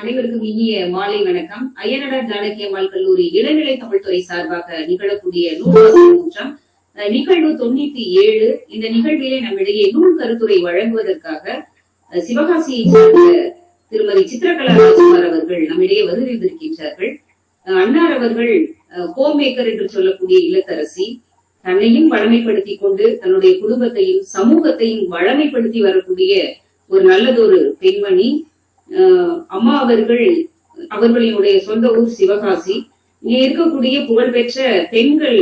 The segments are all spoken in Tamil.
அனைவருக்கும் இனிய மாலை வணக்கம். ஐயனடார் ஜானகி அம்மாள் கல்லூரி இளநிலை தமிழ்துறை சார்பாக நிகழக்கூடிய நூல் நிகழ்வு தொண்ணூத்தி ஏழு. இந்த நிகழ்விலே நம்மிடையே நூல் கருத்துரை வழங்குவதற்காக சிவகாசியை சார்ந்த திருமதி சித்திரகலா ராஜ்குமார் அவர்கள் நம்மிடையே வருகின்றிருக்கின்றார்கள் அன்னார் அவர்கள் ஹோம் மேக்கர் என்று சொல்லக்கூடிய இல்லத்தரசி தன்னையும் வளமைப்படுத்திக் கொண்டு தன்னுடைய குடும்பத்தையும் சமூகத்தையும் வளமைப்படுத்தி வரக்கூடிய ஒரு நல்லதொரு பெண்மணி. அம்மா அவர்கள் அவர்களினுடைய சொந்த ஊர் சிவகாசி. இங்கே இருக்கக்கூடிய புகழ்பெற்ற பெண்கள்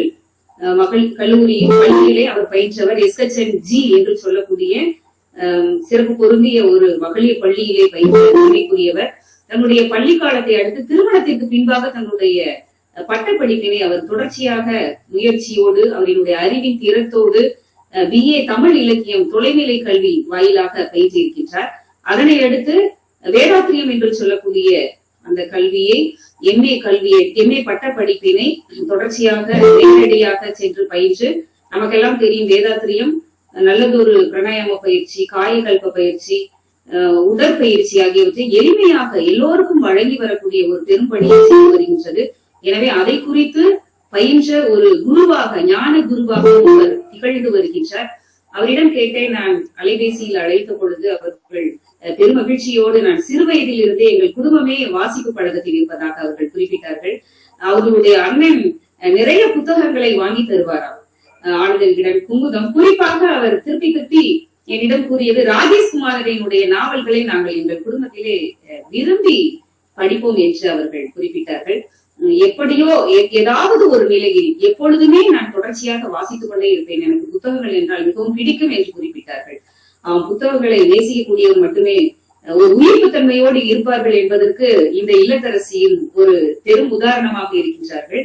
மகள் கல்லூரி பள்ளியிலே அவர் பயின்றவர் எஸ்கச்சன் ஜி என்று சொல்லக்கூடிய சிறப்பு பொருந்திய ஒரு மகளிர் பள்ளியிலே பயின்றவர் தன்னுடைய பள்ளி காலத்தை அடுத்து திருமணத்திற்கு பின்பாக தன்னுடைய பட்டப்படிப்பினை அவர் தொடர்ச்சியாக முயற்சியோடு அவரினுடைய அறிவின் திறத்தோடு பிஏ தமிழ் இலக்கியம் தொலைநிலை கல்வி வாயிலாக பயின்றிருக்கின்றார். அதனை அடுத்து வேதாத்திரியம் என்று சொல்லக்கூடிய அந்த கல்வியை எம்ஏ கல்வியை எம்ஏ பட்ட படிப்பினை தொடர்ச்சியாக நேரடியாக சென்று பயின்று நமக்கெல்லாம் தெரியும் வேதாத்திரியம் நல்லதொரு பிரணாயாம பயிற்சி காயகல்ப பயிற்சி உடற்பயிற்சி ஆகியவற்றை எளிமையாக எல்லோருக்கும் வழங்கி வரக்கூடிய ஒரு பெரும்பணியை செய்து வருகின்றது. எனவே அதை குறித்து பயின்ற ஒரு குருவாக ஞான குருவாக திகழ்ந்து வருகின்றார். அவரிடம் கேட்டேன் நான் அலைபேசியில் அழைத்த பொழுது அவர்கள் பெரும் மகிழ்ச்சியோடு நான் சிறு வயதில் இருந்தே எங்கள் குடும்பமே வாசிப்பு பழக்கத்தில் இருப்பதாக அவர்கள் குறிப்பிட்டார்கள். அவர்களுடைய அண்ணன் நிறைய புத்தகங்களை வாங்கி தருவாராம் அஹ், ஆனந்த விகடன் குறிப்பாக அவர் திருப்பி திருப்பி என்னிடம் கூறியது ராஜேஷ்குமாரனுடைய நாவல்களை நாங்கள் எங்கள் குடும்பத்திலே விரும்பி படிப்போம் என்று அவர்கள் குறிப்பிட்டார்கள். எப்படியோ ஏதாவது ஒரு நிலையில் எப்பொழுதுமே நான் தொடர்ச்சியாக வாசித்துக் கொண்டே இருப்பேன். எனக்கு புத்தகங்கள் என்றால் மிகவும் பிடிக்கும் என்று குறிப்பிட்டார்கள். புத்தகங்களை நேசிக்கக்கூடியவர் மட்டுமே ஒரு உயிர்ப்பு தன்மையோடு இருப்பார்கள் என்பதற்கு இந்த இல்லத்தரசியும் ஒரு பெரும் உதாரணமாக இருக்கின்றார்கள்.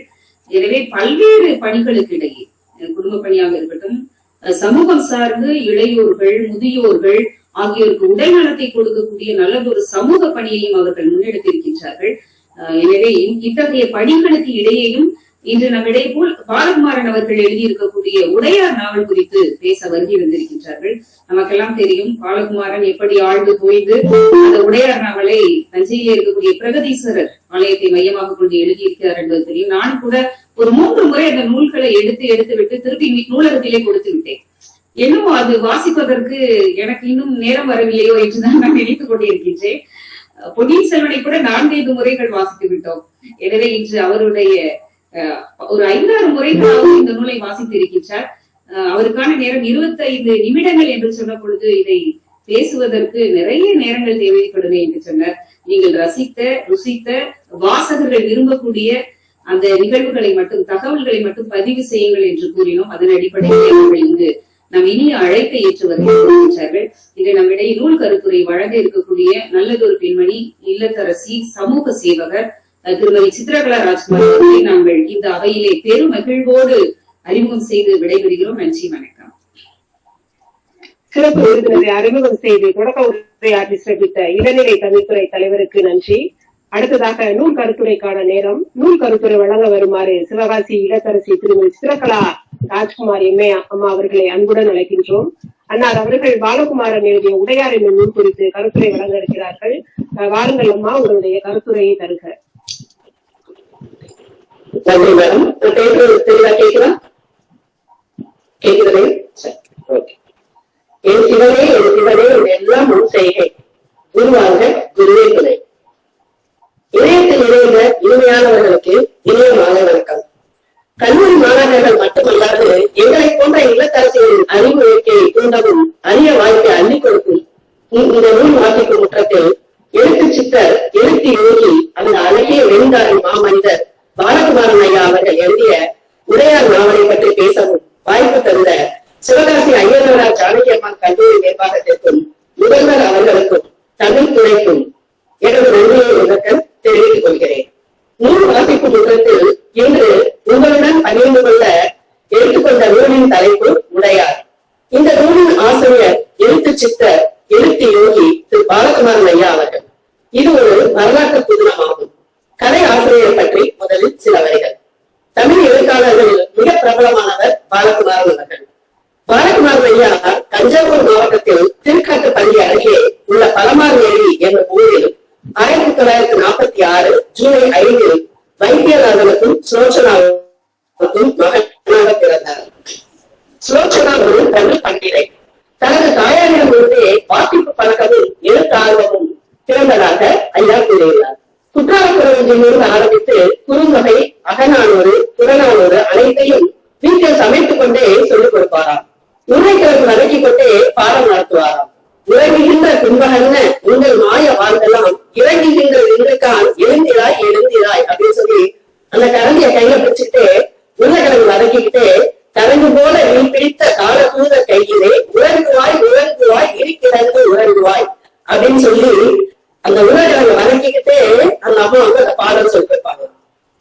எனவே பல்வேறு பணிகளுக்கு இடையே குடும்ப பணியாக இருக்கட்டும் சமூகம் சார்ந்து இளையோர்கள் முதியோர்கள் ஆகியோருக்கு உடல் நலத்தை கொடுக்கக்கூடிய நல்லதொரு சமூக பணியையும் அவர்கள் முன்னெடுத்திருக்கின்றார்கள். எனவே இத்தகைய பணிகளுக்கு இடையேயும் இன்று நம்மிடையே போல் பாலகுமாரன் அவர்கள் எழுதியிருக்கக்கூடிய உடையார் நாவல் குறித்து பேச வருகை வந்திருக்கின்றார்கள். நமக்கெல்லாம் தெரியும் பாலகுமாரன் எப்படி ஆழ்ந்து போய்ந்து அந்த உடையார் நாவலை தஞ்சையிலே இருக்கக்கூடிய பிரகதீஸ்வரர் ஆலயத்தை மையமாக கொண்டு எழுதியிருக்கிறார் என்பது தெரியும். நான் கூட ஒரு மூன்று முறை அந்த நூல்களை எடுத்து எடுத்து விட்டு திருப்பி நூலகத்திலே கொடுத்து விட்டேன். என்னமோ அது வாசிப்பதற்கு எனக்கு இன்னும் நேரம் வரவில்லையோ என்றுதான் நான் நினைத்துக் கொண்டிருக்கின்றேன். பொன்னியின் செல்வனை கூட நான்கைந்து முறைகள் வாசித்து விட்டோம். எனவே இன்று அவருடைய ஒரு ஐந்தாறு முறைகளாவது இந்த நூலை வாசித்திருக்கின்றார் இருக்கின்றார். அவருக்கான நேரம் 25 நிமிடங்கள் என்று சொன்ன பொழுது இதை பேசுவதற்கு நிறைய நேரங்கள் தேவைப்படுது என்று சொன்னார். நீங்கள் ரசித்த ருசித்த வாசகர்கள் விரும்பக்கூடிய அந்த நிகழ்வுகளை மட்டும் தகவல்களை மட்டும் பதிவு செய்யுங்கள் என்று கூறினோம். அதன் அடிப்படையில் அவர்கள் இங்கு நம் இனிய அழைப்பை ஏற்று வருகின்றார்கள். இதை நம்மிடையே நூல் கருத்துரை வழங்க இருக்கக்கூடிய நல்லதொரு பெண்மணி இல்லத்தரசி சமூக சேவகர் திருமதி சித்ரகலா ராஜ்குமார் அவர்களை நாங்கள் இந்த அவையிலே பெரும் மகிழ்வோடு அறிமுகம் செய்து விடைபெறுகிறோம். நன்றி வணக்கம். சிறப்பு விருந்தினரை அறிமுகம் செய்து தொடக்க உரையாற்றி சிறப்பித்த இளநிலை கல்வித்துறை தலைவருக்கு நன்றி. அடுத்ததாக நூல் கருத்துரைக்கான நேரம். நூல் கருத்துரை வழங்க வருமாறு சிவகாசி இளத்தரசி திருமதி சித்திரகலா ராஜ்குமார் எம்ஏ அம்மா அவர்களை அன்புடன் அழைக்கின்றோம். அன்னார் அவர்கள் பாலகுமாரன் எழுதிய உடையார் என்னும் நூல் குறித்து கருத்துரை வழங்க இருக்கிறார்கள். வாருங்கள் அம்மா உங்களுடைய கருத்துரையை தருக. நன்றி மேடம் நான் பேசுறது தெளிவா கேக்குதா கேக்குதே சரி ஓகே என் சிவனே என் சிவனே என் எல்லாம் முன் செய்கை குருவாக குருவே துணை இணையத்தில் இணைந்த இனிமையானவர்களுக்கு இனிய மாலை வணக்கம் கல்லூரி மாணவர்கள் மட்டுமல்லாது எங்களை போன்ற இல்லத்தரசிகளின் அறிவு இயற்கையை தூண்டவும் அரிய வாய்ப்பை அள்ளிக் கொடுக்கும் இந்த இந்த நூல் வாசிக்கும் முற்றத்தில் எழுத்து சித்தர் எழுத்து யோகி அந்த அழகிய வெண்தாரி மாமனிதர் பாலகுமாரன் ஐயா அவர்கள் எழுதிய உடையார் நாவலை பற்றி பேசவும் வாய்ப்பு தந்த சிவகாசி ஐயனார் ஜானகி அம்மாள் கல்லூரி நிர்வாகத்திற்கும் முதல்வர் அவர்களுக்கும் தமிழ் துறைக்கும் எனது நன்றியை உணர்த்த தெரிவித்துக் கொள்கிறேன் நூல் வாசிப்பு முற்றத்தில் இன்று உங்களுடன் பகிர்ந்து கொள்ள எடுத்துக்கொண்ட நூலின் தலைப்பு உடையார் இந்த நூலின் ஆசிரியர் எழுத்து சித்தர் எழுத்து யோகி திரு பாலகுமாரன் ஐயா அவர்கள் இது ஒரு வரலாற்று புதினமாகும் கதை ஆசிரியர் பற்றி முதலில் சில வரிகள் எழுத்தாளர்களில் மிக பிரபலமானவர் பாலகுமாரன் அவர்கள். பாலகுமாரன் ஐயா தஞ்சாவூர் மாவட்டத்தில் திருக்காட்டுப்பள்ளி அருகே உள்ள பலமார் ஏரி என்ற ஊரில் ஆயிரத்தி தொள்ளாயிரத்தி தொள்ளாயிரத்தி நாற்பத்தி ஆறு ஜூலை ஐந்தில் வைத்தியநாதனுக்கும் சுலோச்சனாவுக்கும் மகனாக பிறந்தார் சுலோச்சனா ஒரு தமிழ் பண்டிகை தனது தாயாரிடமிருந்தே வாசிப்பு பழக்கமும் எழுத்து ஆர்வமும் பிறந்ததாக ஐயா கூறியுள்ளார் குற்றாலக்குறவஞ்சிலிருந்து ஆரம்பித்து குறுந்தொகை அகநானூறு புறநானூறு அனைத்தையும் வீட்டில் சமைத்துக் கொண்டே சொல்லிக் கொடுப்பாராம் உரைக்கிழக்கு வதக்கிக் கொண்டே பாடம் நடத்துவாராம் உறங்குகின்ற கும்பகன்ன உங்கள் மாய வாழ்ந்தெல்லாம் இறங்குகின்ற இன்றுக்கான் எழுந்திராய் எழுந்திராய் அப்படின்னு சொல்லி அந்த கரண்டிய கையில பிடிச்சுக்கிட்டே உருளைக்கிழங்கு வதக்கிக்கிட்டே கரண்டு போல நீ பிடித்த கால தூத கையிலே உறங்குவாய் உறங்குவாய் இருக்கிறது உறங்குவாய் அப்படின்னு சொல்லி அந்த உருளைக்கிழங்கு வதக்கிக்கிட்டே அந்த அம்மா வந்து அந்த பாடல் சொல்லிருப்பாங்க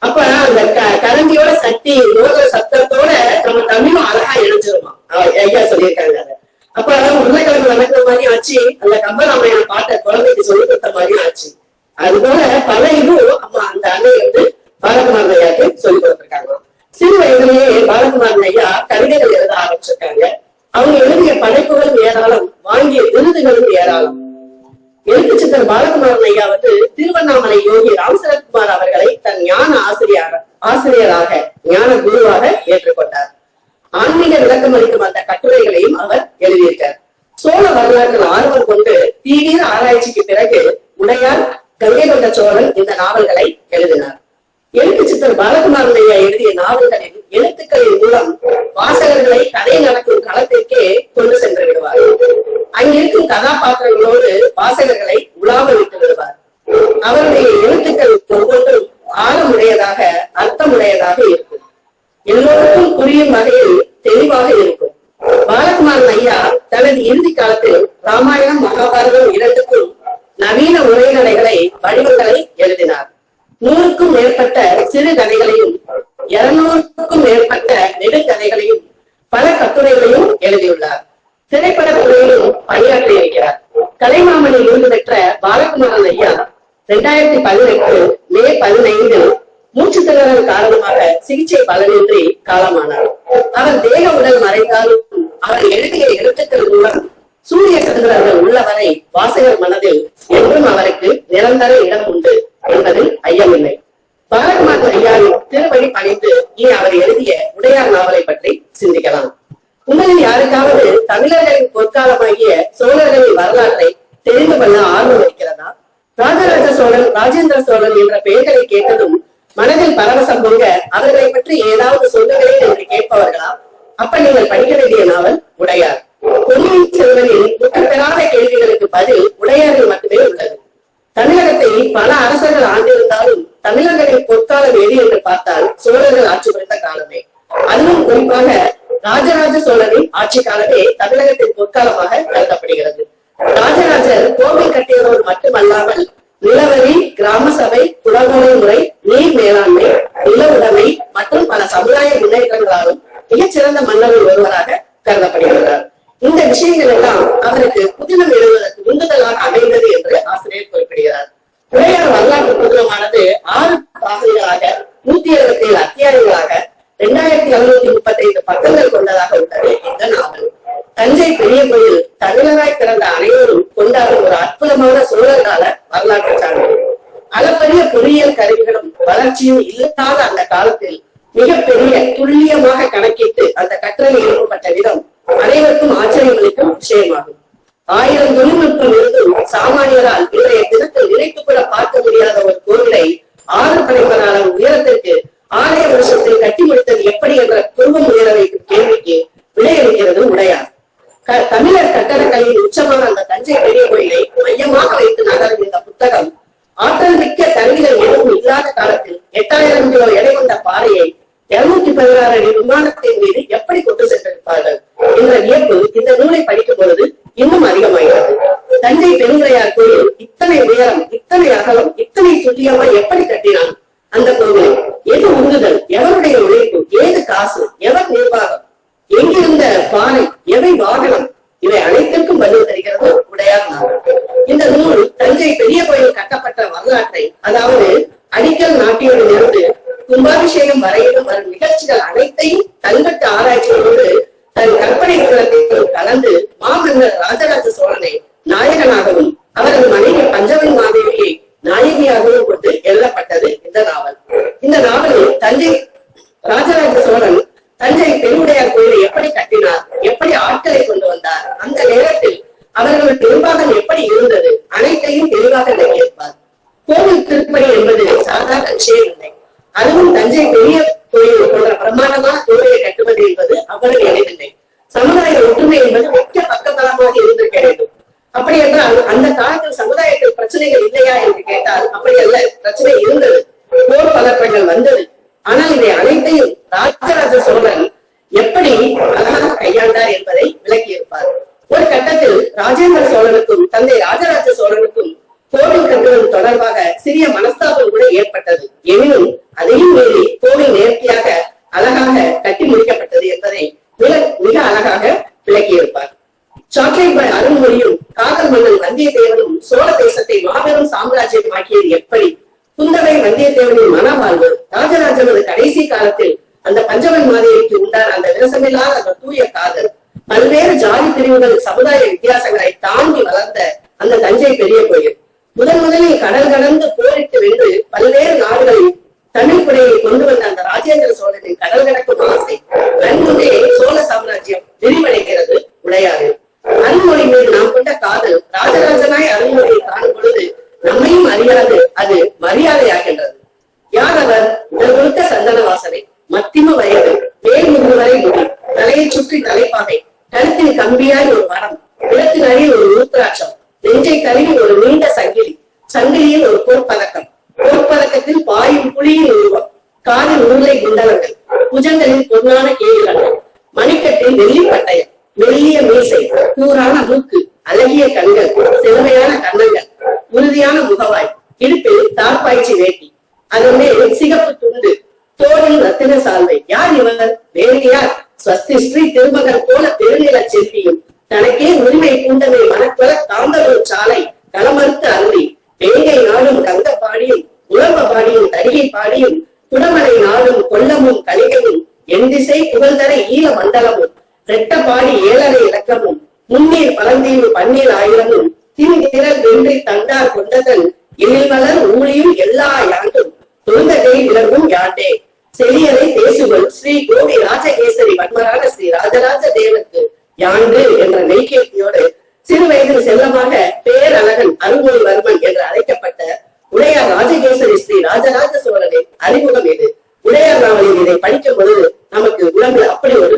அப்ப அந்த க- சக்தி மோத சத்தத்தோட நம்ம தமிழும் அழகா இணைஞ்சிருமா ஐயா சொல்லியிருக்காங்க அப்ப உருளைக்கிழங்கு வதக்குற மாதிரி ஆச்சு. அந்த கம்பராமையான பாட்டை குழந்தைக்கு சொல்லி கொடுத்த மாதிரியும் ஆச்சு. அது போல பல இதுவும் அம்மா அந்த அன்னை வந்து பாலகுமாரன் ஐயாக்கு சொல்லி கொடுத்திருக்காங்க. சிறு வயதிலேயே பாலகுமாரன் ஐயா கவிதைகள் எழுத ஆரம்பிச்சிருக்காங்க. அவங்க எழுதிய படைப்புகளும் ஏராளம் வாங்கிய விருதுகளும் ஏராளம். எழுத்து சித்தர் பாலகுமாரன் ஐயா வந்து திருவண்ணாமலை யோகி ராமசரத்குமார் அவர்களை தன் ஞான ஆசிரியர் ஆசிரியராக ஞான குருவாக ஏற்றுக்கொண்டார். ஆன்மீக விளக்கம் அளிக்கும் அந்த கட்டுரைகளையும் அவர் எழுதியிருக்கார். சோழ வரலாற்றில் ஆர்வம் கொண்டு தீவிர ஆராய்ச்சிக்கு பிறகு உடையார் கங்கை கொண்ட சோழன் இந்த நாவல்களை எழுதினார். எழுத்து சித்தர் பாலகுமாரன் எழுதிய நாவல்களின் எழுத்துக்களின் மூலம் வாசகர்களை கதை நடக்கும் களத்திற்கே கொண்டு சென்று விடுவார். அங்கிருக்கும் கதாபாத்திரங்களோடு வாசகர்களை உலாவ விட்டு விடுவார். அவருடைய எழுத்துக்கள் ஒவ்வொன்றும் ஆழமுடையதாக அர்த்தமுடையதாக இருக்கும். எல்லோருக்கும் புரியும் வகையில் தெளிவாக இருக்கும். பாலகுமாரன் ஐயா தனது இறுதி காலத்தில் ராமாயணம் மகாபாரதம் இரண்டுக்கும் நவீன உரைநடைகளை பலனின்றி காலமானார். அவர் தேக உடல் மறைந்தாலும் அவர் எழுதிய எழுத்துக்கள் மூலம் சூரிய சந்திரர்கள் உள்ளவரை வாசகர் மனதில் என்றும் அவருக்கு நிரந்தர இடம் உண்டு என்பதில் ஐயமில்லை. பாலகுமாரன் ஐயாவின் திருவழி பணிந்து இனி அவர் எழுதிய உடையார் நாவலை பற்றி சிந்திக்கலாம். உங்களில் யாருக்காவது தமிழர்களின் பொற்காலமாகிய சோழர்களின் வரலாற்றை தெரிந்து கொள்ள ஆர்வம் இருக்கிறதா? ராஜராஜ சோழன் ராஜேந்திர சோழன் என்ற பெயர்களை கேட்டதும் மனதில் பரவசம் பொங்க அவர்களை பற்றி ஏதாவது சொல்லுங்களேன் என்று கேட்பவர்களா அப்ப நீங்கள் படிக்க வேண்டிய நாவல் உடையார். பொன்னியின் செல்வனில் முற்றப்பெறாத கேள்விகளுக்கு பதில் உடையாரில் மட்டுமே உள்ளது. தமிழகத்தை பல அரசர்கள் ஆண்டிருந்தாலும் தமிழர்களின் பொற்காலம் எது என்று பார்த்தால் சோழர்கள் ஆட்சி புரிந்த காலமே. அதுவும் குறிப்பாக ராஜராஜ சோழனின் ஆட்சி காலமே தமிழகத்தின் பொற்காலமாக கருதப்படுகிறது. ராஜராஜர் கோவில் கட்டியவர் மட்டுமல்லாமல் நிலவரி கிராம சபை குடமுறை முறை நீர் மேலாண்மை நில உடைமை மற்றும் பல சமுதாய முன்னேற்றங்களாலும் மிகச்சிறந்த மன்னரில் ஒருவராக கருதப்படுகிறார். இந்த விஷயங்கள் எல்லாம் அவருக்கு புதினம் எழுதுவதற்கு உந்துதலாக அமைந்தது என்று ஆசிரியர் குறிப்பிடுகிறார். உடையார் வரலாற்று புதினமானது ஆறு பாகங்களாக நூத்தி எழுபத்தி ஏழு அத்தியாயங்களாக இரண்டாயிரத்தி எழுநூத்தி முப்பத்தி ஐந்து பக்கங்கள் கொண்டதாக உள்ளது இந்த நாவல். தஞ்சை பெரிய கோயில் தமிழராய் பிறந்த அனைவரும் கொண்டாடும் ஒரு அற்புதமான சோழர் கால வரலாற்று வளர்ச்சியும் இல்லாத அந்த காலத்தில் மிகப்பெரிய துல்லியமாக கணக்கிட்டு அந்த கட்டுரை எழுதப்பட்ட விதம் அனைவருக்கும் ஆச்சரியமளிக்கும் விஷயமாகும் ஆயிரம் தொழில்நுட்பம் இருந்தும் சாமானியரால் இன்றைய தினத்தில் நினைத்து கூட பார்க்க முடியாத ஒரு கோவிலை ஆறு படைமரான உயரத்திற்கு ஆலய வருஷத்தில் கட்டி முடித்தது எப்படி என்ற குடும்பம் உயர வைக்கும் கேள்விக்கு விடையளிக்கிறது உடையார் க- தமிழர் கட்டடக்கலையின் உச்சமான அந்த தஞ்சை பெரிய கோயிலை மையமாக வைத்து நகரும் இந்த புத்தகம் ஆற்றல் மிக்க கருவிகள் எதுவும் இல்லாத காலத்தில் எட்டாயிரம் கிலோ எடை கொண்ட பாறையை இருநூத்தி பதினாறு அடி விமானத்தின் மீது எப்படி கொண்டு சென்றிருப்பார்கள் என்ற வியப்பு இந்த நூலை படிக்கும் பொழுது இன்னும் அதிகமாகிறது தஞ்சை பெருங்குடையார் கோயில் இத்தனை உயரம் இத்தனை அகலம் இத்தனை துல்லியமா எப்படி கட்டினான் அந்த கோவிலை எது உந்துதல் எவருடைய உழைப்பு ஏது காசு எவர் நிர்வாகம் எங்கிருந்த பானை எவை வாகனம் இவை அனைத்திற்கும் பதில் தருகிறது உடையார் நாவல் இந்த நூல் தஞ்சை பெரிய கோயில் கட்டப்பட்ட அதாவது விளக்கியிருப்பார். ஒரு கட்டத்தில் ராஜேந்திர சோழனுக்கும் தந்தை ராஜராஜ தலையை சுற்றி தலைப்பாகை. கழுத்தில் கம்பியாய் ஒரு மரம் குளத்தினரில் ஒரு ஊத்ராட்சம் நெஞ்சை கருவி ஒரு நீண்ட சங்கிலி சங்கிலியில் தெளியலை பேசுவன் ஸ்ரீ கோபி ராஜகேசரி வன்மரான ஸ்ரீ ராஜராஜ தேவத்து யாண்டு என்ற நெய்கேட்டியோடு சிறு வயதில் செல்லமாக பேரழகன் அருள்மொழிவர்மன் என்று அழைக்கப்பட்ட உடையார் ராஜகேசரி ஸ்ரீ ராஜராஜ சோழனின் அறிமுகம் இது. உடையார் நாவலில் இதை படிக்கும் பொழுது நமக்கு உலகில் அப்படி ஒரு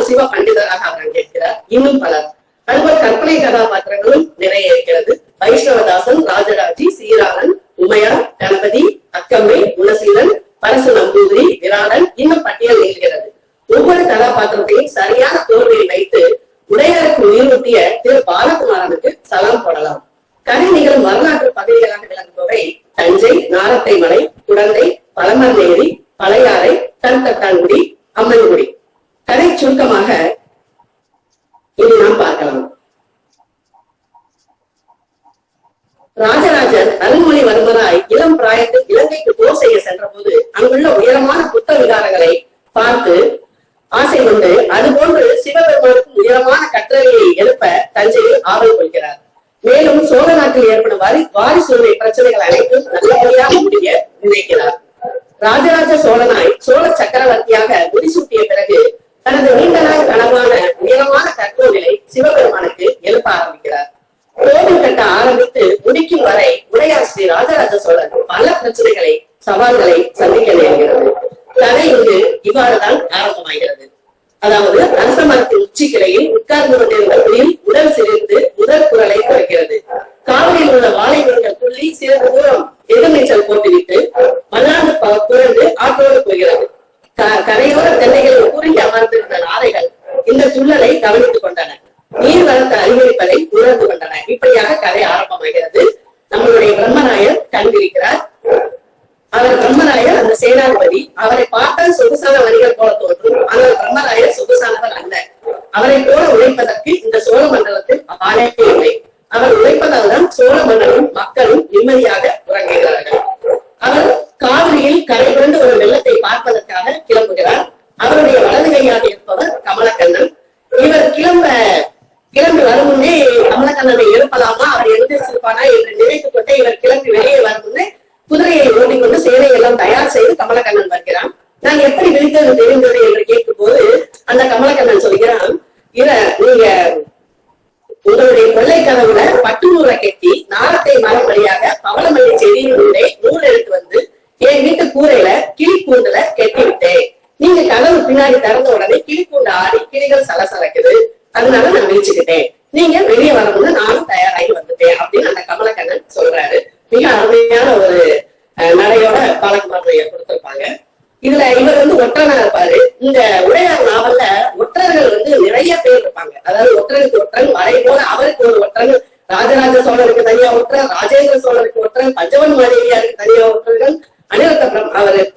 ஒரு சிவ பண்டிதராக அவர் கேட்கிறார். இன்னும் பலர் அன்பர் கற்பனை கதாபாத்திரங்களும் நிறைய இருக்கிறது. வைஷ்ணவதாசன் ராஜராஜி சீராளன் உமையார் கணபதி அக்கம்மை குணசீலன் பரசு நம்பூதிரி விராடன் இன்னும் பட்டியல் நிற்கிறது ஒவ்வொரு கதாபாத்திரத்தையும்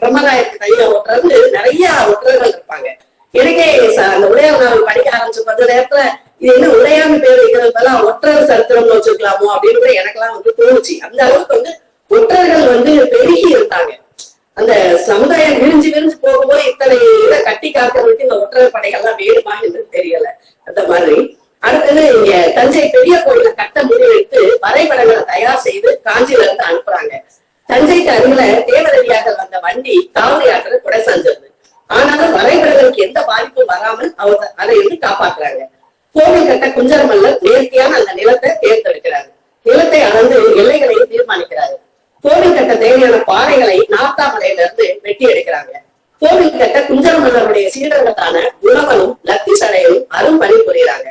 பிரம் அவர் பிரம்மராயருக்கு தனியா நிறைய ஒற்றர்கள் இருப்பாங்க. எனக்கே அந்த உடையார் நாவல் படிக்க ஆரம்பிச்ச கொஞ்ச நேரத்துல இது என்ன உடையான்னு பேர் வைக்கிறதுலாம் ஒற்றர் சரித்திரம்னு வச்சிருக்கலாமோ அப்படின்னு கூட எனக்கெல்லாம் வந்து தோணுச்சு. அந்த அளவுக்கு வந்து ஒற்றர்கள் வந்து பெருகி இருந்தாங்க அந்த சமுதாயம் விரிஞ்சு விரிஞ்சு போகும்போது இத்தனை இதை கட்டி காக்கிறதுக்கு இந்த ஒற்றர் படைகள்லாம் வேணுமா என்று தெரியல அந்த மாதிரி அடுத்தது இங்க தஞ்சை பெரிய கோயில கட்ட முடிவெடுத்து வரைபடங்களை தயார் செய்து காஞ்சியில இருந்து அனுப்புறாங்க தஞ்சைக்கு அருகில தேவரடியாக வந்த வண்டி காவிரி ஆற்றுல குடை செஞ்சது ஆனாலும் வரைபடங்களுக்கு எந்த பாதிப்பும் வராமல் அவர் அதை இருந்து காப்பாற்றுறாங்க கோவில் கட்ட குஞ்சர மல்லர் நேர்த்தியான அந்த நிலத்தை தேர்ந்தெடுக்கிறாரு நிலத்தை அளந்து எல்லைகளையும் தீர்மானிக்கிறாரு கோவில் கட்ட தேவையான பாறைகளை நாத்தாமலையில இருந்து வெட்டி எடுக்கிறாங்க கோவில் கட்ட குஞ்சர மன்னருடைய சீடர்களான குணவனும் லத்தி சடையும் அரும் பணி புரியுறாங்க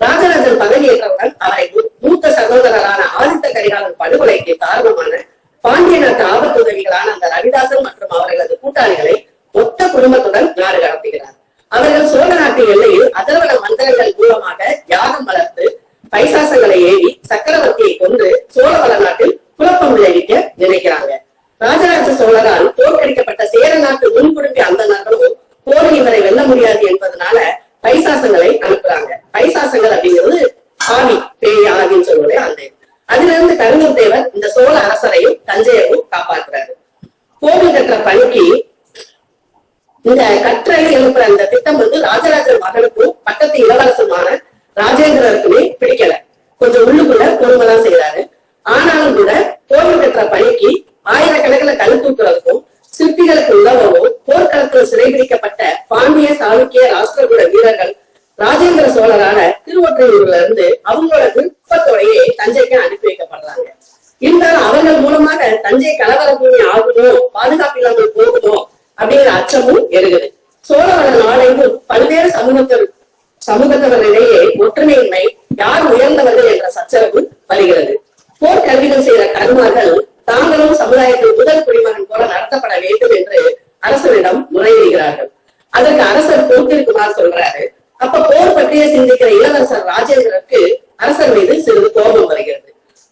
ராஜராஜன் பதவியேற்றவுடன் அவரை மூ- மூத்த சகோதரரான ஆதித்த கரிகாலன் படுகொலைக்கு காரணமான பாண்டிய நாட்டு ஆபத்துதவிகளான அந்த ரவிதாசன் மற்றும் அவர்களது கூட்டாளிகளை மொத்த குடும்பத்துடன் நாடு கடத்துகிறார். அவர்கள் சோழ நாட்டு எல்லையில் அதர்வன மந்திரங்கள் மூலமாக யாகம் வளர்த்து பைசாசங்களை ஏவி சக்கரவர்த்தியை கொண்டு சோழ வளநாட்டில் குழப்பம் விளைவிக்க நினைக்கிறாங்க. ராஜராஜ சோழரால் தோற்கடிக்கப்பட்ட தஞ்சைக்கு அனுப்பி வைக்கப்படுறாங்க இருந்தாலும் அவர்கள் மூலமாக தஞ்சை கலவரப்பூமி ஆகணும் பாதுகாப்பு இல்லாமல் போகணும் அப்படிங்கிற அச்சமும் எழுகுது சோழவள நாடெங்கும் பல்வேறு சமூகத்தில் சமூகத்தவரிடையே ஒற்றுமையின்மை யார் உயர்ந்தவர்கள் என்ற சச்சரவு வருகிறது. போர் கல்விகள் செய்த கருமார்கள் தாங்களும் சமுதாயத்தின் முதல் குடிமகன் போல நடத்தப்பட வேண்டும் என்று அரசரிடம் முறையிடுகிறார்கள். அதற்கு அரசர் போக்கிருக்குமார் சொல்றாரு. அப்ப போர் பற்றிய சிந்திக்கிற இளவரசர் ராஜேந்திரருக்கு அரசர் மீது சிறிது கோபம் வருகிறது.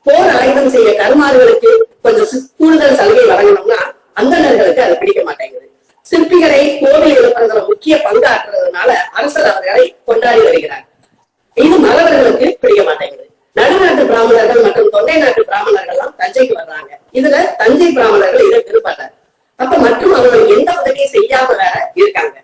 போர் ஆயுதம் செய்ய கருமாறுகளுக்கு கொஞ்சம் கூடுதல் சலுகை வழங்கணும்னா அந்தணர்களுக்கு அது பிடிக்க மாட்டேங்குது. சிற்பிகளை கோவில் எழுப்புறதுல முக்கிய பங்காற்றுறதுனால அரசர் அவர்களை கொண்டாடி வருகிறார். இது மறவர்களுக்கு பிடிக்க மாட்டேங்குது. நடுநாட்டு பிராமணர்கள் மற்றும் தொண்டை நாட்டு பிராமணர்கள் எல்லாம் தஞ்சைக்கு வர்றாங்க. இதுல தஞ்சை பிராமணர்கள் இதை விரும்பல. அப்ப மற்றும் அவர்கள் எந்த உதவியும் செய்யாம வேற இருக்காங்க.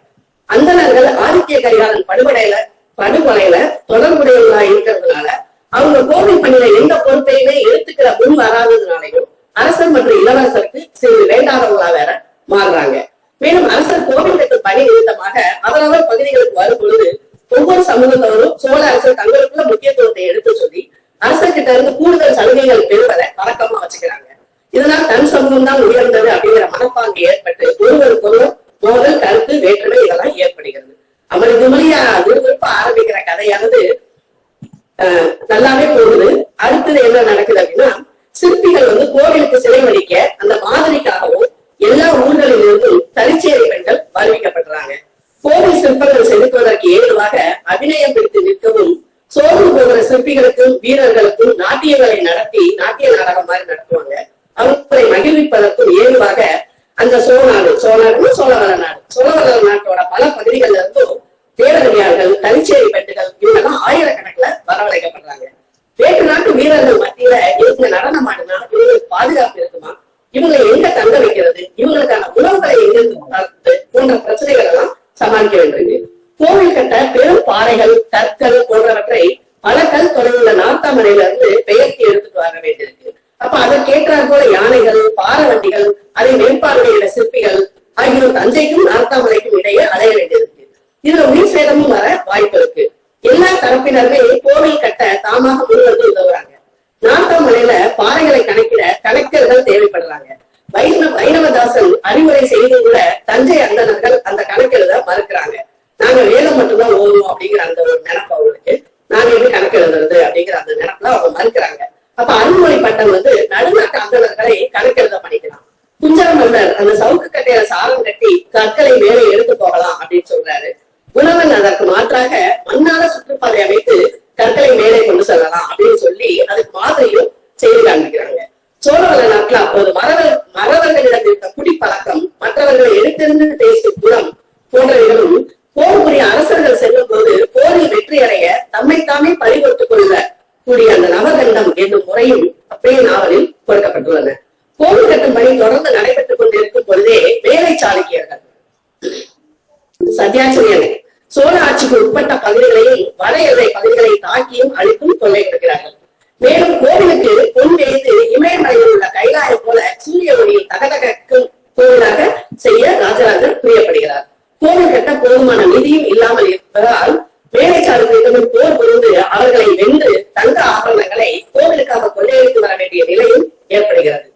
அந்தனர்கள் ஆதித்ய கரிகாலன் படுகொலையில படுகொலையில தொடர்புடையவர்களா இருக்கிறதுனால அவங்க கோவில் பணியில எந்த பொறுப்பையுமே எடுத்துக்கிற முன் வராததுனாலையும் அரசர் மற்றும் இளவரசருக்கு சிறிது வேண்டாதவங்களா வேற மாறுறாங்க. மேலும் அரசர் கோவில் பணி நிமித்தமாக அவரவர் பகுதிகளுக்கு வரும் பொழுது ஒவ்வொரு சமூகத்தவரும் சோழ அரசர் தங்களுக்குள்ள முக்கியத்துவத்தை எடுத்து சொல்லி அரசர்கிட்ட இருந்து கூடுதல் சலுகைகள் பெறுவதை வழக்கமா வச்சுக்கிறாங்க. இதனால் தன் சமூகம் தான் உயர்ந்தது அப்படிங்கிற மனப்பாங்கு ஏற்பட்டு ஒருவருக்கொருவர் மோதல் கருத்து வேற்றுமை இதெல்லாம் ஏற்படுகிறது. அவர் மொழியா விறுவிறுப்பா ஆரம்பிக்கிற கதையானது நல்லாவே போகுது. அடுத்தது என்ன நடக்குது அப்படின்னா சிற்பிகள் வந்து கோவிலுக்கு சிலை வடிக்க அந்த மாதிரிக்காகவும் எல்லா ஊர்களிலிருந்து இருந்தும் தரிச்சேரி பெண்கள் வருவிக்கப்படுறாங்க. கோவில் சிற்பங்கள் செதுக்குவதற்கு ஏதுவாக அபிநயம் பிடித்து நிற்கவும் சோர்வு போகிற சிற்பிகளுக்கும் வீரர்களுக்கும் நாட்டியங்களை நடத்தி நாட்டிய நாடகம் மாதிரி நடத்துவாங்க. அவர்களை மகிழ்விப்பதற்கும் ஏதுவாக அந்த சோழநாடு சோழநாடு சோழவள நாடு சோழவள நாட்டோட பல பகுதிகள்ல இருந்தும் தேவதையார்கள் தனிச்சேரி பெட்டுகள் இவங்கெல்லாம் ஆயிரக்கணக்கில் வரவழைக்கப்படுறாங்க வேற்று நாட்டு வீரர்கள் மத்தியில இவங்க நடனம் ஆடினா இவங்களுக்கு பாதுகாப்பு இருக்குமா இவங்களை எங்க தங்க வைக்கிறது இவங்களுக்கான உணவுகளை எங்க தரது போன்ற பிரச்சனைகள் எல்லாம் சமாளிக்க வேண்டியது கோவில் கட்ட பெரும் பாறைகள் கற்கள் போன்றவற்றை பல கல் தொலைவுள்ள நார்த்தாமலையில இருந்து பெயர்த்தி எடுத்துட்டு வர வேண்டியிருக்கு அப்ப அதற்கேற்றாற் போல யானைகள் பாரவண்டிகள் அதை மேற்பார்வையிட சிற்பிகள் ஆகியோர் தஞ்சைக்கும் நார்த்தாமலைக்கும் இடையே அலைய வேண்டியிருக்கு இதுல உயிர் சேதமும் வர வாய்ப்பு இருக்கு எல்லா தரப்பினருமே கோவில் கட்ட தாமாக முன்வந்து உதவுறாங்க நார்த்தாமலையில பாறைகளை கணக்கிட கணக்கர்கள் தேவைப்படுறாங்க வைணவ வைணவதாசன் அறிவுரை செய்து கூட தஞ்சை அந்தணர்கள் அந்த கணக்கெழுத மறுக்கிறாங்க நாங்க வேதம் மட்டும்தான் ஓதுவோம் அப்படிங்கிற அந்த ஒரு நினைப்பு அவங்களுக்கு நாங்க எப்படி கணக்கு எழுதுறது அப்படிங்கிற அந்த நினைப்புல அவங்க மறுக்கிறாங்க அப்ப அருள்மொழி பட்டம் வந்து நடுநாட்டு அந்தணர்களை கணக்கெழுத பண்ணிக்கலாம் குஞ்சர மன்னர் அந்த சவுக்கு கட்டையில சாரம் கட்டி கற்களை மேலே எடுத்து போகலாம் அப்படின்னு சொல்றாரு உணவன் அதற்கு மாற்றாக மண்ணால சுற்றுப்பாதை அமைத்து கற்களை மேலே கொண்டு செல்லலாம் அப்படின்னு சொல்லி அதுக்கு மாதிரியும் செய்து காண்பிக்கிறாங்க. சோழவள நாட்டுல அப்போது மறவர் மறவர்களிடம் இருந்த குடிப்பழக்கம் மற்றவர்களை எடுத்திருந்து பேசும் குணம் போன்றவைகளும் போர் புரிய அரசர்கள் செல்லும் போது போரில் வெற்றி அடைய தம்மைத்தாமே பறிகொடுத்துக் கொள்ள கூடிய அந்த நவகண்டம் என்னும் முறையும் அப்படியே நாவலில் கொடுக்கப்பட்டுள்ளன. கோவில் கட்டும் பணி தொடர்ந்து நடைபெற்றுக் கொண்டிருக்கும் பொழுதே வேலை சாளுக்கியர்கள் சத்யாச்சரியனை சோழ ஆட்சிக்கு உட்பட்ட பகுதிகளில் வட எல்லை பகுதிகளை தாக்கியும் அழித்தும் கொள்ளையிடுகிறார்கள் மேலும் கோவிலுக்கு பொன் வைத்து இமயமலையில் உள்ள கைலாயம் போல சூரிய ஒளியில் தகதகக்கும் கோவிலாக செய்ய ராஜராஜர் புரியப்படுகிறார். கோவில் கட்ட போதுமான நிதியும் இல்லாமல் இருப்பதால் வேலைச்சாரத்திற்கு போர் புரிந்து அவர்களை வென்று தங்க ஆபரணங்களை கோவிலுக்காக கொள்ளையடித்து வர வேண்டிய நிலையும் ஏற்படுகிறது.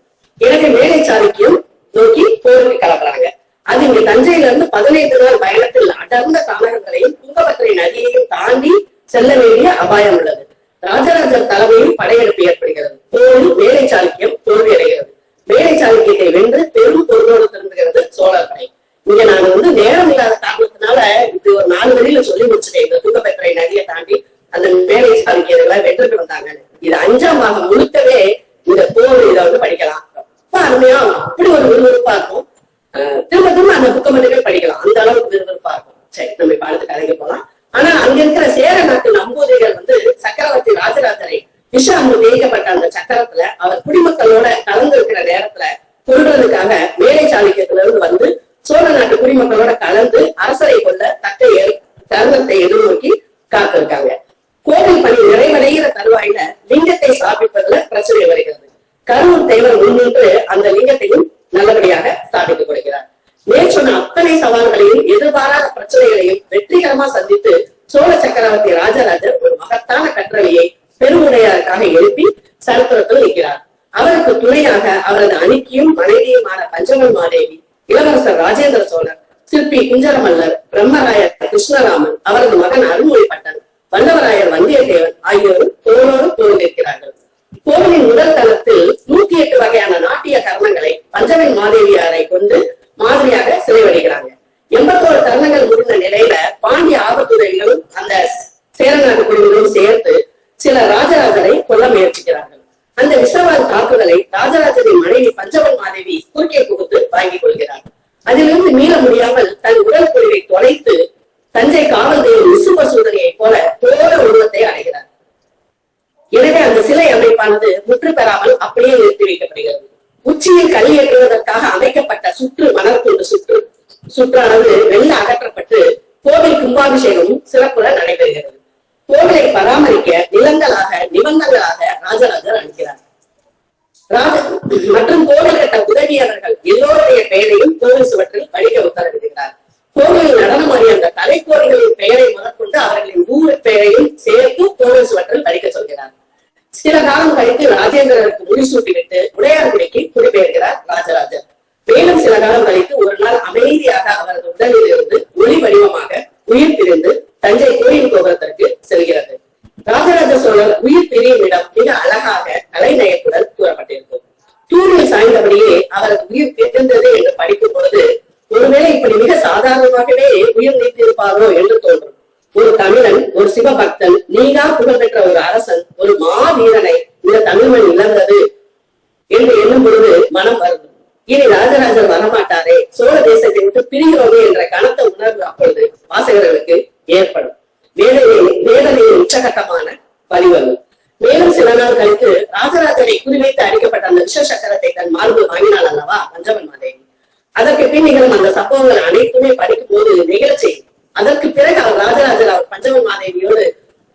எனவே வேலை சாளுக்கியம் நோக்கி போருக்கு கிளம்புறாங்க. அது இங்க தஞ்சையில இருந்து பதினைந்து நாள் பயணத்தில் அடர்ந்த தாமரங்களையும் துங்கபத்திரை நதியையும் தாண்டி செல்ல வேண்டிய அபாயம் உள்ளது. ராஜராஜர் தலைமையில் படையெடுப்பு ஏற்படுகிறது. போரில் வேலை சாளுக்கியம் தோல்வியடைகிறது. வேலை சாளுக்கியத்தை வென்று பெரும் பொருளோடு திரும்புகிறது சோழர் படை இங்க நாங்க வந்து நேரம் இல்லாத காரணத்தினால இது ஒரு நாலு வழியில சொல்லி முடிச்சுட்டேன். இந்த துங்கபத்திரை நதியை தாண்டி அந்த வேலை சாளுக்கியர்களை வென்றுட்டு வந்தாங்க. இது அஞ்சாம் பாகம் முழுக்கவே இந்த போர் இதை வந்து படிக்கலாம். ரொம்ப அருமையா அப்படி ஒரு விறுவிறுப்பா இருக்கும். திரும்ப திரும்ப அந்த புக்கை மட்டுமே படிக்கலாம். அந்த அளவுக்கு விறுவிறுப்பா இருக்கும். சரி நம்ம இப்ப அடுத்த கதைக்கு போலாம். ஆனா அங்க இருக்கிற சேர நாட்டு நம்பூதிரிகள் வந்து சக்கரவர்த்தி ராஜராஜரை விஷாமு தேய்க்கப்பட்ட அந்த சக்கரத்துல அவர் குடிமக்களோட கலந்து இருக்கிற நேரத்துல கொள்றதுக்காக மேலை சாளுக்கியத்துல இருந்து வந்து சோழ நாட்டு குடிமக்களோட கலந்து அரசரை கொள்ள தக்க தருணத்தை எதிர்நோக்கி காத்திருக்காங்க. கோவில் பணி நிறைவடைகிற தருவாயில லிங்கத்தை ஸ்தாபிப்பதுல பிரச்சனை வருகிறது. கரூர் தேவர் முன்னின்று அந்த லிங்கத்தையும் நல்லபடியாக அத்தனை சவால்களையும் எதிர்பாராத பிரச்சனைகளையும் வெற்றிகரமா சந்தித்து சோழ சக்கரவர்த்தி ராஜராஜர் ஒரு மகத்தான கற்றவையை பெருமுறையாருக்காக எழுப்பி சரித்திரத்தில் நிற்கிறார் அவருக்கு துணையாக அவரது அணிக்கியும் மனைவியுமான பஞ்சமல் மாதேவி இளவரசர் ராஜேந்திர சோழர் சிற்பி குஞ்சரமல்லர் பிரம்மராயர் கிருஷ்ணராமன் அவரது மகன் அருள்மொழி வல்லவராயர் வந்தியத்தேவன் ஆகியோரும் தோளோடு தோல் நிற்கிறார்கள் கோவிலின் முதல் தளத்தில் நூத்தி எட்டு வகையான நாட்டிய கர்மங்களை பஞ்சமின் மாதேவியாரை கொண்டு மாதிரியாக சிறைவடிக்கிறாங்க எண்பத்தோரு தருணங்கள் முடிந்த நிலையில பாண்டிய ஆபத்துதவிகளும் அந்த சேரநாட்டு குழுவிலும் சேர்த்து சில ராஜராஜரை கொல்ல முயற்சிக்கிறார்கள் அந்த விஷவால் தாக்குதலை ராஜராஜரின் மனைவி பஞ்சவன் மாதேவி குறுக்கே புகுத்து வாங்கிக் கொள்கிறார் அதிலிருந்து மீள முடியாமல் தன் உடல் பொழிவை தொலைத்து தஞ்சை காவல் தெய்வம் விசுவ சூதனையைப் போல தோர உருவத்தை அடைகிறார் எனவே அந்த சிலை அமைப்பானது முற்று பெறாமல் அப்படியே நிறுத்தி வைக்கப்படுகிறது உச்சியில் கல் ஏற்றுவதற்காக அமைக்கப்பட்ட சுற்று மணற்குண்டு சுற்று சுற்றானது வெள்ள அகற்றப்பட்டு கோவில் கும்பாபிஷேகமும் சிறப்புற நடைபெறுகிறது. கோவிலை பராமரிக்க நிலங்களாக நிபந்தங்களாக ராஜராஜர் அளிக்கிறார் ராஜ மற்றும் கோவில் கட்ட உதவியாளர்கள் எல்லோருடைய பெயரையும் கோவில் சுவற்றில் படிக்க உத்தரவிடுகிறார். கோவிலில் நடனமாடிய அந்த கலைக்கோரிகளின் பெயரை முதற்கொண்டு அவர்களின் ஊர் பெயரையும் சேர்த்து கோவில் சுவற்றில் படிக்க சொல்கிறார். சில காலம் கழித்து ராஜேந்திரருக்கு முடிசூட்டிவிட்டு உடையார்குடிக்கு குடிபெயர்கிறார் ராஜராஜர் மேலும் சில காலம் கழித்து ஒரு நாள் அமைதியாக அவரது உடலில் இருந்து ஒளி வடிவமாக உயிர் பிரிந்து தஞ்சை கோயில் கோபுரத்திற்கு செல்கிறது. ராஜராஜ சோழர் உயிர் பிரியும் இடம் மிக அழகாக கலைநயத்துடன் கூறப்பட்டிருக்கும். தூணில் சாய்ந்தபடியே அவரது உயிர் பிரிந்தது என்று படிக்கும் பொழுது ஒருவேளை இப்படி மிக சாதாரணமாகவே உயிர் நீத்திருப்பாரோ என்று தோன்றும். ஒரு தமிழன் ஒரு சிவபக்தன் நீங்கா புகழ்பெற்ற ஒரு அரசன் ஒரு மாவீரனை இந்த தமிழ்மண் இழந்தது என்று எண்ணும் பொழுது மனம் வருது இனி ராஜராஜர் வரமாட்டாரே சோழ தேசத்தை விட்டு பிரிகிறோமே என்ற கனத்த உணர்வு அப்பொழுது வாசகர்களுக்கு ஏற்படும். வேதனையின் வேதனையின் உச்சகட்டமான பதிவரும் மேலும் சில நாள் கழித்து ராஜராஜனை குறிவைத்து அடிக்கப்பட்ட அந்த விஷ சக்கரத்தை தன் மார்பு வாங்கினாள் அல்லவா பஞ்சவன் மாதேவி அதற்கு பின் நிகழும் அந்த சம்பவங்கள் அனைத்துமே படிக்கும் போது நிகழ்ச்சி அதற்கு பிறகு அவர் ராஜராஜர் அவர் பஞ்சவன் மாதேவியோடு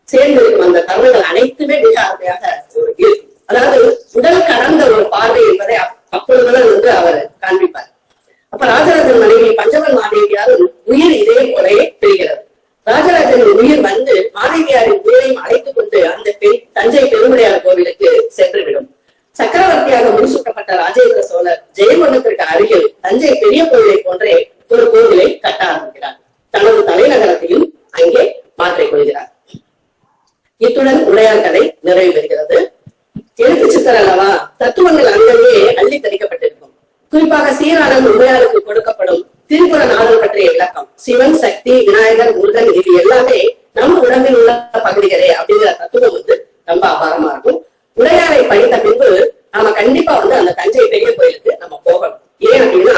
சேர்ந்து அந்த தருணங்கள் அனைத்துமே மிக அருமையாக இருக்கும் அதாவது உடல் கடந்த ஒரு பார்வை என்பதை அப்பொழுதுதான் வந்து அவர் காண்பிப்பார். அப்ப ராஜராஜன் மனைவி பஞ்சவன் மாதேவியாரும் உயிர் இதே போலவே பெறுகிறது ராஜராஜனின் உயிர் வந்து மாதேவியாரின் உயிரையும் அழைத்துக் கொண்டு அந்த பெண் தஞ்சை பெருமுடையார் கோவிலுக்கு சென்றுவிடும். சக்கரவர்த்தியாக முடிசூட்டப்பட்ட ராஜேந்திர சோழர் ஜெயமன்னத்திற்கு அருகில் தஞ்சை பெரிய கோவிலை போன்றே ஒரு கோவிலை கட்ட ஆரம்பிக்கிறார். தனது தலைநகரத்தையும் அங்கே மாற்றிக் கொள்கிறார். இத்துடன் உடையார் கதை நிறைவு பெறுகிறது. எழுத்து சித்தர் அல்லவா? தத்துவங்கள் அங்கங்கே அள்ளி தெளிக்கப்பட்டிருக்கும். குறிப்பாக சீரானந்த் உடையாருக்கு கொடுக்கப்படும் திருக்குறள் நாடல் பற்றிய விளக்கம் சிவன் சக்தி விநாயகர் முருகன் இது எல்லாமே நம் உடம்பில் உள்ள பகுதிகளே அப்படிங்கிற தத்துவம் வந்து ரொம்ப அபாரமா இருக்கும் உடையாரை படித்த பின்பு நாம கண்டிப்பா வந்து அந்த தஞ்சை பெரிய கோயிலுக்கு நம்ம போகணும் ஏன் அப்படின்னா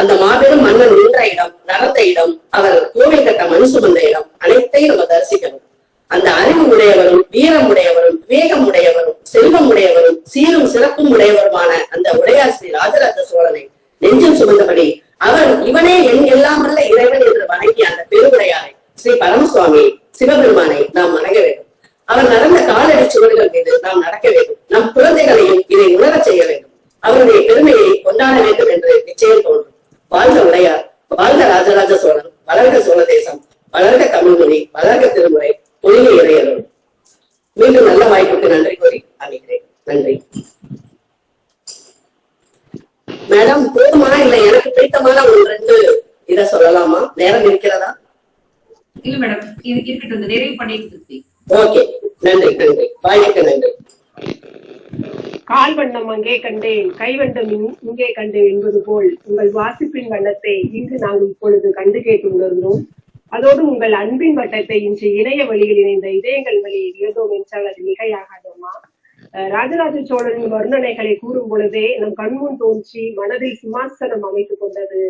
அந்த மாபெரும் மன்னன் நின்ற இடம் நடந்த இடம் அவர் கோவில் கட்ட மண் சுமந்த இடம் அனைத்தையும் நம்ம தரிசிக்கணும் அந்த அறிவு உடையவரும் வீரம் உடையவரும் விவேகம் உடையவரும் செல்வம் உடையவரும் சீரும் சிறப்பும் உடையவருமான அந்த உடையார் ஸ்ரீ ராஜராஜ சோழனை நெஞ்சில் சுமந்தபடி அவர் இவனே என் எல்லாம் வல்ல இறைவன் என்று வணங்கிய அந்த பெருவுடையாரை ஸ்ரீ பரமசுவாமி சிவபெருமானை நாம் வணங்க வேண்டும் அவர் நடந்த காலடி சுவடுகள் மீது நாம் நடக்க வேண்டும் நம் குழந்தைகளையும் இதை உணரச் செய்ய வேண்டும் அவருடைய பெருமையை கொண்டாட வேண்டும் என்று நிச்சயம் தோன்றும் வாழ்க உடையார் வாழ்க ராஜராஜ சோழன் வளர்க சோழ தேசம் வளர்க தமிழ்மொழி வளர்க திருமுறை ஒளிய இறையரும் மீண்டும் நல்ல வாய்ப்புக்கு நன்றி கூறி அமைகிறேன் நன்றி. மேடம் போதுமா? இல்ல எனக்கு பிடித்தமான ஒரு ரெண்டு இத சொல்லலாமா? நேரம் இருக்கிறதா? இல்ல மேடம். இது இருக்கட்டும். நிறைவு பண்ணிட்டு ஓகே. நன்றி நன்றி. வாய்ப்புக்கு நன்றி. கால் வண்ணம் அங்கே கண்டேன். கைவண்ணம் இங்- இங்கே கண்டேன் என்பது போல் உங்கள் வாசிப்பின் வண்ணத்தை இங்கு நாங்கள் இப்பொழுது கண்டு கேட்டு உணர்ந்தோம். அதோடு உங்கள் அன்பின் வட்டத்தை இன்று இணைய வழியில் இணைந்த இதயங்கள் வழியில் இயந்தோம் என்றால் அது மிகையாகாதம்மா அஹ் ராஜராஜ சோழனின் வர்ணனைகளை கூறும் பொழுதே நம் கண்முன் தோன்றி மனதில் சிம்மாசனம் அமைத்துக் கொண்டது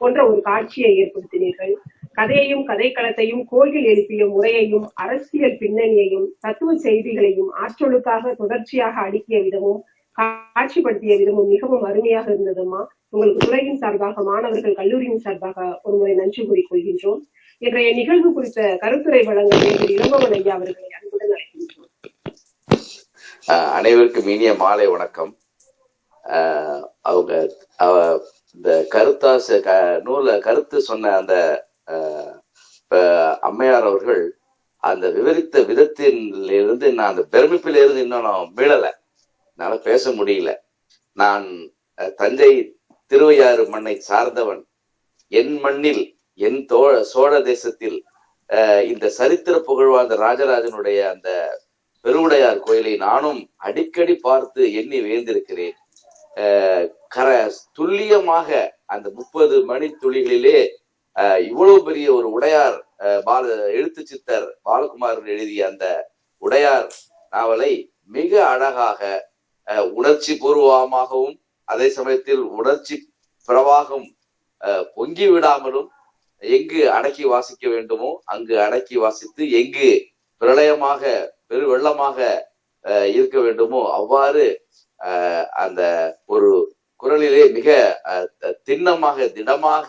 போன்ற ஒரு காட்சியை ஏற்படுத்தினீர்கள். கதையையும் கதைக்களத்தையும் கோயில் எழுப்பிய முறையையும் அரசியல் பின்னணியையும் தத்துவ செய்திகளையும் ஆற்றலுக்காக தொடர்ச்சியாக அடுக்கிய விதமும் காட்சிப்படுத்திய விதமும் மிகவும் அருமையாக இருந்ததும்மா. உங்களுக்கு துறையின் சார்பாக மாணவர்கள் கல்லூரியின் சார்பாக ஒருமுறை நன்றி கூறிக்கொள்கின்றோம் இன்றைய நிகழ்வு குறித்த கருத்துரை வழங்க இளம்பவன் ஐயா அவர்களை அன்புடன் அழைக்கின்றோம். அனைவருக்கும் இனிய மாலை வணக்கம். அவங்க இந்த கருத்தாச க நூல கருத்து சொன்ன அந்த அஹ், அம்மையார் அவர்கள் அந்த விவரித்த விதத்தில் இருந்து நான் அந்த பெருமிப்பில இருந்து இன்னும் நான் மீளலை. என்னால பேச முடியல. நான் தஞ்சை திருவையாறு மண்ணை சார்ந்தவன். என் மண்ணில் என் தோ சோழ தேசத்தில் அஹ், இந்த சரித்திர புகழ்வாழ்ந்த ராஜராஜனுடைய அந்த பெருவுடையார் கோயிலை நானும் அடிக்கடி பார்த்து எண்ணி வேந்திருக்கிறேன் கர துல்லியமாக அந்த முப்பது மணி துளிகளிலே அஹ் இவ்வளவு பெரிய ஒரு உடையார் அஹ் பால எழுத்து சித்தர் பாலகுமாரன் எழுதிய அந்த உடையார் நாவலை மிக அழகாக உணர்ச்சி பூர்வமாகவும் அதே சமயத்தில் உணர்ச்சி பிரவாகம் அஹ் பொங்கி விடாமலும் எங்கு அடக்கி வாசிக்க வேண்டுமோ அங்கு அடக்கி வாசித்து எங்கு பிரளயமாக பெரு வெள்ளமாக அஹ், இருக்க வேண்டுமோ அவ்வாறு அந்த ஒரு குரலிலே மிக அஹ், திண்ணமாக திடமாக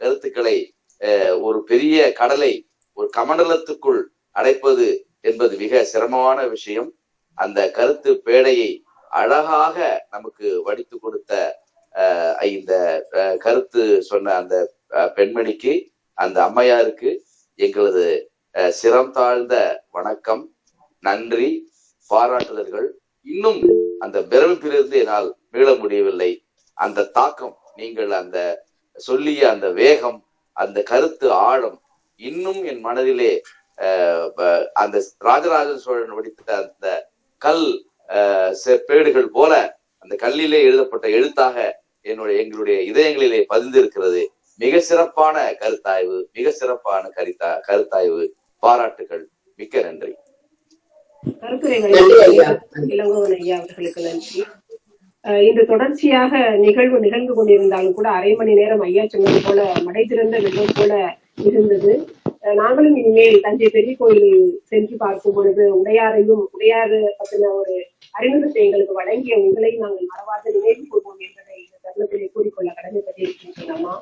கருத்துக்களை அஹ், ஒரு பெரிய கடலை ஒரு கமண்டலத்துக்குள் அடைப்பது என்பது மிக சிரமமான விஷயம். அந்த கருத்து பேடையை அழகாக நமக்கு வடித்து கொடுத்த அஹ், இந்த கருத்து சொன்ன அந்த பெண்மணிக்கு அந்த அம்மையாருக்கு எங்களது சிரம் தாழ்ந்த வணக்கம் நன்றி பாராட்டுதல்கள். இன்னும் அந்த பிரமிப்பிலிருந்து என்னால் மீள முடியவில்லை. அந்த தாக்கம் நீங்கள் அந்த சொல்லிய அந்த வேகம் அந்த கருத்து ஆழம் இன்னும் என் மனதிலே அந்த ராஜராஜ சோழன் வடித்த அந்த கல் செப்பேடுகள் போல அந்த கல்லிலே எழுதப்பட்ட எழுத்தாக என்னுடைய எங்களுடைய இதயங்களிலே பதிந்திருக்கிறது. மிக சிறப்பான கருத்தாய்வு மிக சிறப்பான கருத்தா கருத்தாய்வு. பாராட்டுகள். மிக்க நன்றி. அவர்களுக்கு நன்றி. அஹ் இன்று தொடர்ச்சியாக நிகழ்வு நிகழ்ந்து கொண்டிருந்தாலும் கூட அரை மணி நேரம் ஐயா சொன்னது போல மடை திறந்த வெள்ளம் போல இருந்தது. நாங்களும் இனிமேல் தஞ்சை பெரிய கோயிலில் சென்று பார்க்கும் பொழுது உடையாரையும் உடையாறு பற்றின ஒரு அறிமுகத்தை எங்களுக்கு வழங்கிய உங்களை நாங்கள் மறவாத நினைவு கூறுவோம் என்பதை இந்த தருணத்திலே கூறிக்கொள்ள கடமைப்பட்டிருக்கின்றனமா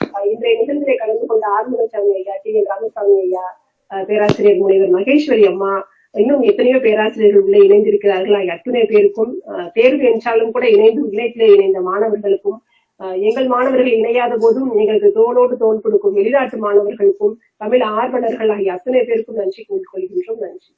அஹ் இன்றைய நிகழ்ச்சியை கலந்து கொண்ட ஆறுமுகசாமி ஐயா டி. என். ராமசாமி ஐயா பேராசிரியர் முனைவர் மகேஸ்வரி அம்மா இன்னும் எத்தனையோ பேராசிரியர்கள் உள்ளே இணைந்திருக்கிறார்கள். ஆகிய அத்துணை பேருக்கும் அஹ், தேர்வு என்றாலும் கூட இணைந்து வில்லேஜிலே இணைந்த மாணவர்களுக்கும் அஹ், எங்கள் மாணவர்கள் இணையாத போதும் எங்களுக்கு தோளோடு தோல் கொடுக்கும் வெளிநாட்டு மாணவர்களுக்கும் தமிழ் ஆர்வலர்கள் ஆகிய அத்தனை பேருக்கும் நன்றி கூறிக்கொள்கின்றோம். நன்றி.